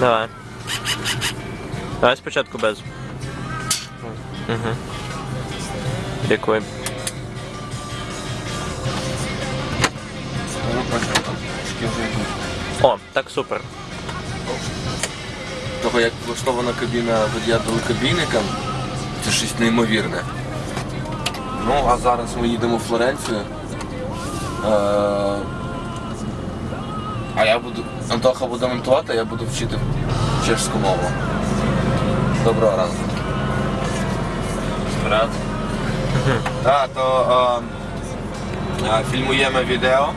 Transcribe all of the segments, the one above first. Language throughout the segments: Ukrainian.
Давай. Давай спочатку без. Угу. Дякую. О, так супер. Того як влаштована кабіна водія далекобійника, це щось неймовірне. Ну, а зараз ми їдемо в Флоренцію. Е, А я буду. Антоха буде монтувати, я буду вчити чешську мову. Доброго ранку. Брат. Так, то е, фільмуємо відео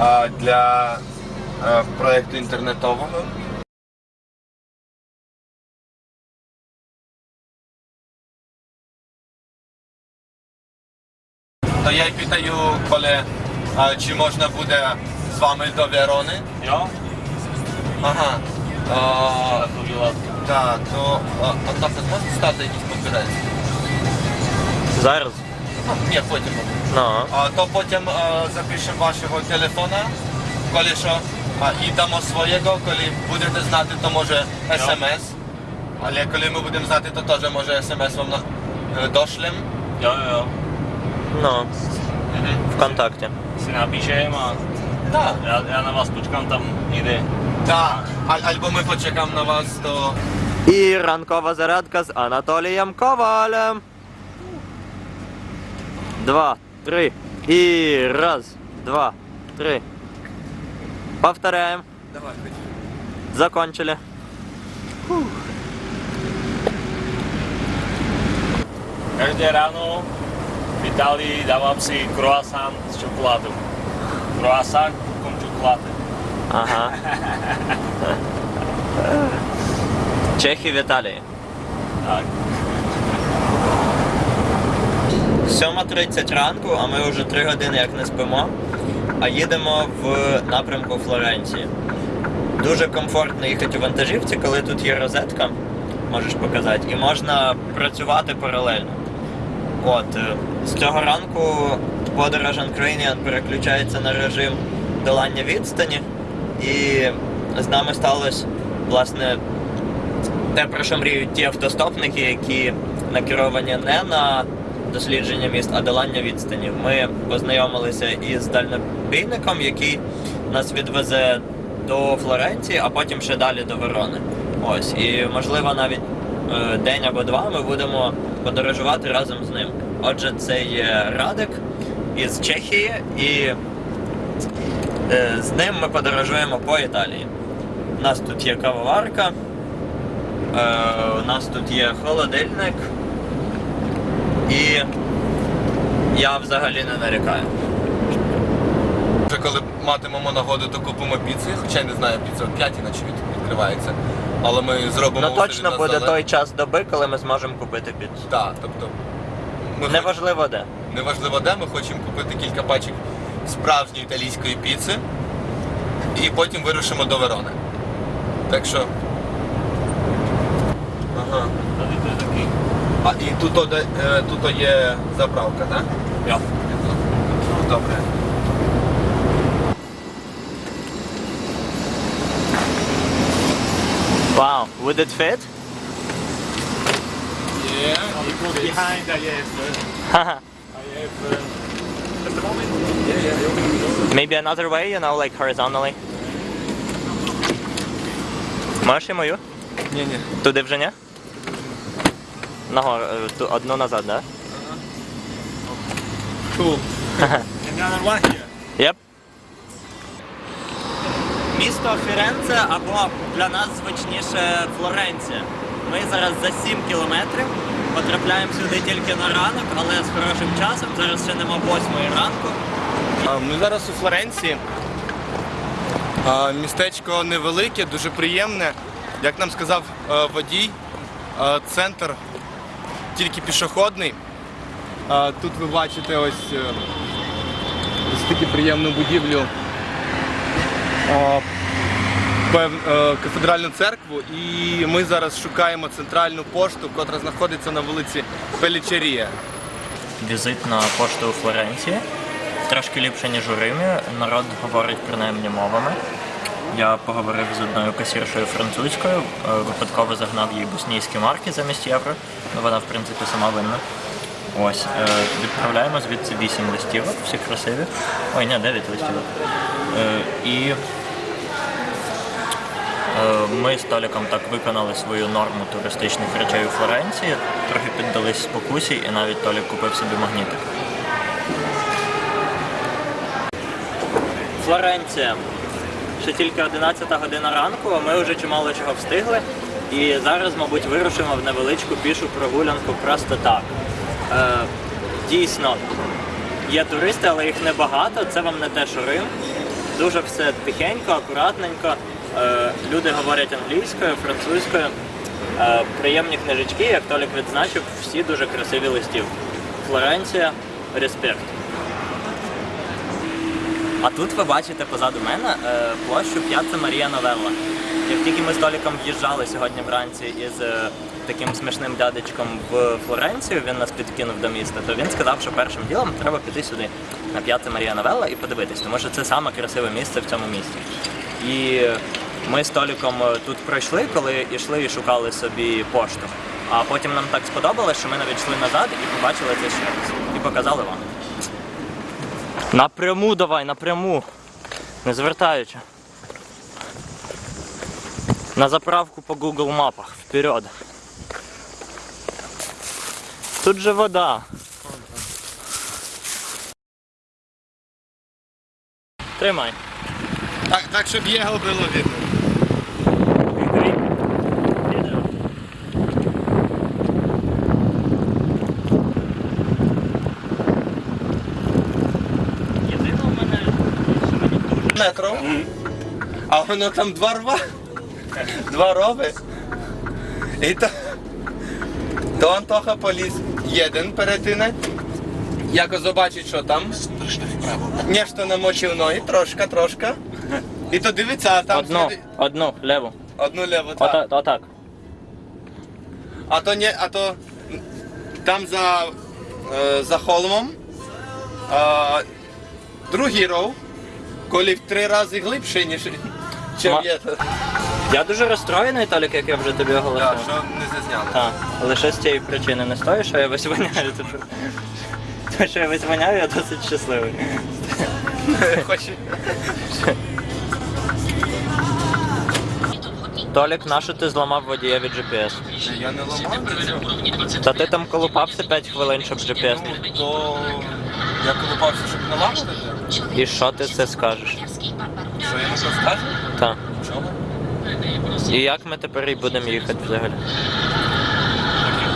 е, для е, проєкту інтернетового. То я й питаю, коли е, чи можна буде з вами до Верони. Jo? Ага. Látky. так, то е, Антоха, зможете стати якийсь папірець? Зараз. Ну, ні, потім. Ну. А, то потім е, запишемо вашого телефона, коли що, а, і дамо свого, коли будете знати, то може смс. Але коли ми будемо знати, то теж може смс вам на, е, дошлем. Jo, jo, jo. Ну. Вконтакті. Si napíšem a Так. já, já na vás počkám tam někde. Так. А, або ми почекаємо на вас, то І ранкова зарядка з Анатолієм Ковалем. Два, три. І раз, два, три. Повторяем. давай. Закончили. Každé ráno v Itálii dávám si croissant s čokoládou. Croissant con čokolády. Ага. Чехи в Італії. Tak. 7.30 ранку, а ми вже 3 години як не спимо, а їдемо в напрямку Флоренції. Дуже комфортно їхати у вантажівці, коли тут є розетка, можеш показати, і можна працювати паралельно. От, з цього ранку подорож Ukrainian переключається на режим долання відстані, і з нами сталося, власне, те, про що мріють ті автостопники, які накеровані не на дослідження міст, а долання відстанів. Ми познайомилися із дальнобійником, який нас відвезе до Флоренції, а потім ще далі до Верони. Ось, і можливо навіть е, день або два ми будемо подорожувати разом з ним. Отже, це є Радик із Чехії, і е, з ним ми подорожуємо по Італії. У нас тут є кавоварка, Е, у нас тут є холодильник. І я взагалі не нарікаю. Вже коли матимемо нагоду, то купимо піци, хоча я не знаю, піца о 5 наче відкривається. Але ми зробимо Ну точно буде той час доби, коли ми зможемо купити піцу. Так, тобто. Ми хоч- Неважливо де. Неважливо де, ми хочемо купити кілька пачок справжньої італійської піци і потім вирушимо до Верони. Так що. Ага. А і тут, о, де- е, тут є заправка, так? Ну, добре. Wow, would it fit? Є. Behind I have, Haha. I have at the moment. Maybe another way, you know, like horizontally. Можеш і мою? Ні, ні. Туди вже ні? Нагору, е, ту- одну назад, да? Cool. Another one here. Yep. Місто Фіренце або для нас звичніше Флоренція. Ми зараз за 7 кілометрів потрапляємо сюди тільки на ранок, але з хорошим часом. Зараз ще нема 8 ранку. Ми зараз у Флоренції. Містечко невелике, дуже приємне. Як нам сказав е, водій, е, центр тільки пішохідний. Тут ви бачите ось, е, ось таку приємну будівлю. Е, Кафедральну церкву, і ми зараз шукаємо центральну пошту, котра знаходиться на вулиці Пелічерія. Візит на пошту у Флоренції. Трошки ліпше, ніж у Римі. Народ говорить принаймні мовами. Я поговорив з одною касіршою французькою, е, випадково загнав їй боснійські марки замість євро. Ну, вона, в принципі, сама винна. Ось, е, відправляємо звідси 8 листівок, всі красиві. Ой, ні, 9 листівок. І ми з Толіком так виконали свою норму туристичних речей у Флоренції, трохи піддались спокусі, і навіть Толік купив собі магнітик. Флоренція. Ще тільки 11 година ранку, а ми вже чимало чого встигли. І зараз, мабуть, вирушимо в невеличку пішу прогулянку просто так. Е, дійсно, є туристи, але їх небагато. Це вам не те, що Рим. Дуже все тихенько, акуратненько. Е, люди говорять англійською, французькою. Е, приємні книжечки, як Толік відзначив, всі дуже красиві листівки. Флоренція, респект. А тут ви бачите позаду мене е, площу П'яцца Марія Новелла. Як тільки ми з Толіком в'їжджали сьогодні вранці із таким смішним дядечком в Флоренцію, він нас підкинув до міста, то він сказав, що першим ділом треба піти сюди, на П'яцца Марія Новелла, і подивитись, тому що це саме красиве місце в цьому місті. І ми з Толіком е, тут пройшли, коли йшли і шукали собі пошту. А потім нам так сподобалось, що ми навіть йшли назад і побачили це ще раз. І показали вам. Напряму давай, напряму. Не звертаючи. На заправку по Google мапах. Вперед. Тут же вода. Тримай. Так, так, щоб його було видно. Єдине у мене, що Метро. А воно там два рва. Два рови. І то, то Антоха поліз один перетинать. Якось побачить, що там. Нєшто намочив ноги, трошка, трошка. І то дивиться, а там Одну, сліди- одну, леву. одну леву. так. Ота- Отак. А то не, а то там за, е, за холмом е, другий ров, коли в три рази глибший, ніж чим Ма- є. Я дуже розстроєний, Толік, як я вже тобі оголосив. Так, що не зазняли. Так, лише з цієї причини не стою, що я весь воняю. Те, що я весь воняю, я досить щасливий. Хоче. Толік, нащо ти зламав водієві GPS? Я не ламав, Та ти там колупався 5 хвилин, щоб GPS. то я колупався, щоб не ламати. І що ти це скажеш? Що я не розкажу? Так. Чого? І як ми тепер і будемо їхати взагалі?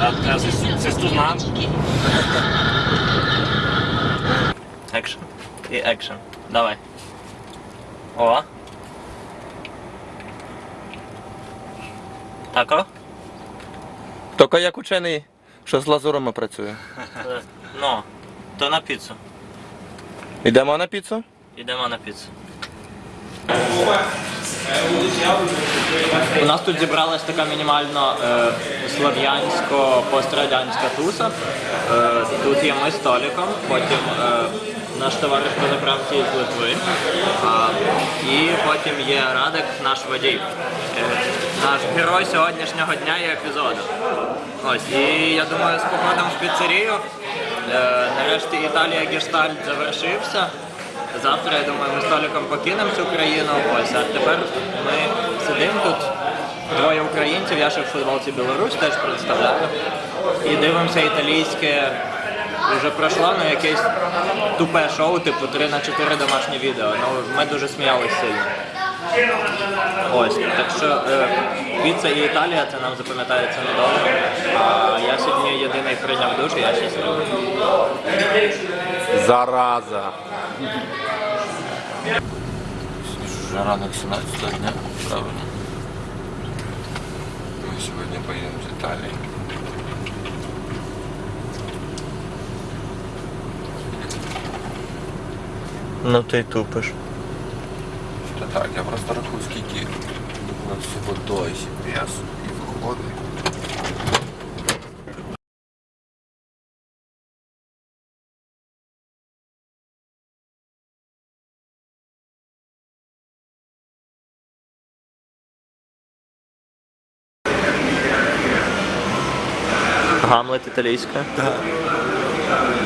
А цесту- цесту. Екшн. І екшн. Давай. О. Тако? Тільки як учений, що з лазурами працює. Е, Ну, то на піцу. Йдемо на піцу? Йдемо на піцу. У нас тут зібралась така мінімально е, слов'янсько-пострадянська туса. Е, тут є ми з Толіком, потім е, наш товариш по заправці з Литви. А, і потім є Радик, наш водій. Е, наш герой сьогоднішнього дня і епізоду. Ось, і я думаю, з походом в піцерію. Е, нарешті Італія Гештальт завершився. Завтра, я думаю, ми з Толіком покинемо цю країну. Ось, а тепер ми сидимо тут. Двоє українців, я ще в футболці Білорусь теж представляю. І дивимося італійське. Вже пройшло ну, якесь тупе шоу, типу 3 на 4 домашні відео. Ну, ми дуже сміялися. Ось, так що е, піца і Італія це нам запам'ятається надовго. А я сьогодні єдиний прийняв душ, і я щасливий. Зараза. Уже ранок 17 дня, правильно? Мы сегодня поедем в Италию. Ну ти тупиш. так, я просто рахую, скільки у нас всього до GPS і виходить. Гамлет італійська? Так. Да.